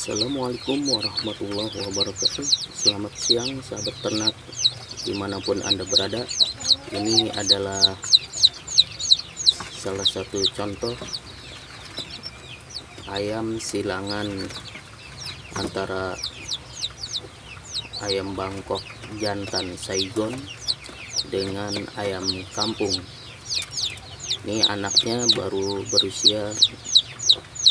Assalamualaikum warahmatullahi wabarakatuh. Selamat siang sahabat ternak Di mana pun anda berada. Ini adalah Salah satu contoh Ayam silangan Antara Ayam Bangkok jantan Saigon Dengan ayam kampung. Ini anaknya baru berusia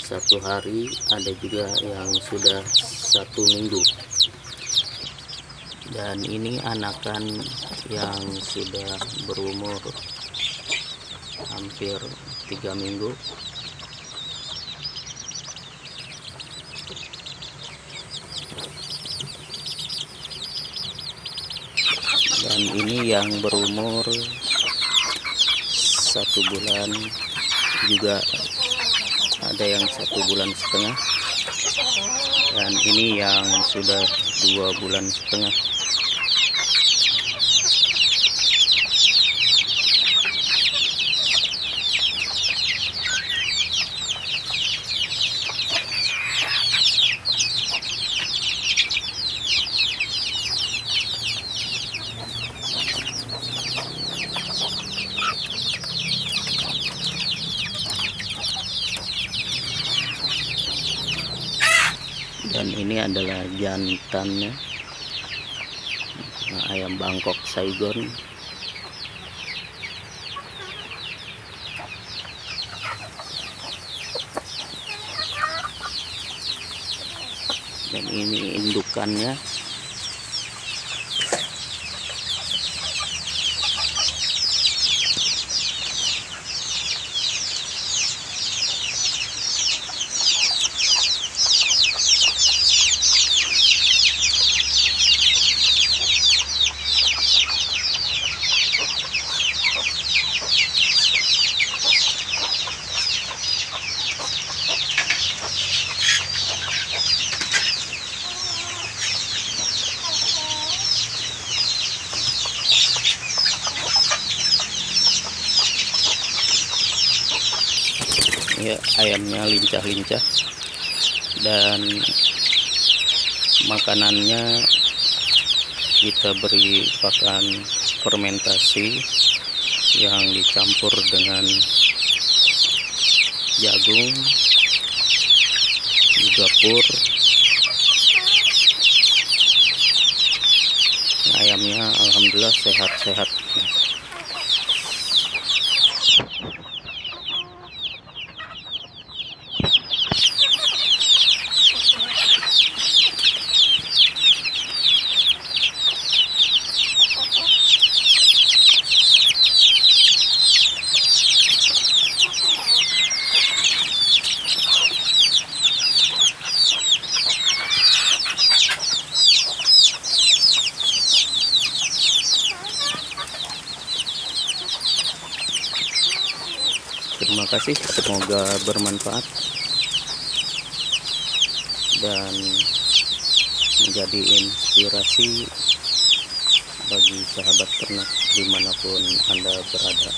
satu hari ada juga yang sudah satu minggu. Dan ini anakan yang sudah berumur hampir tiga minggu. Dan ini yang berumur satu bulan juga ada yang satu bulan setengah. Dan ini yang sudah dua bulan setengah dan ini adalah jantannya. Nah, ayam Bangkok Saigon. Dan ini indukannya ya ayamnya lincah-lincah. Dan makanannya kita beri pakan fermentasi yang dicampur dengan jagung juga pur ayamnya alhamdulillah sehat-sehat terima kasih. Semoga bermanfaat dan menjadi inspirasi bagi sahabat ternak di mana pun anda berada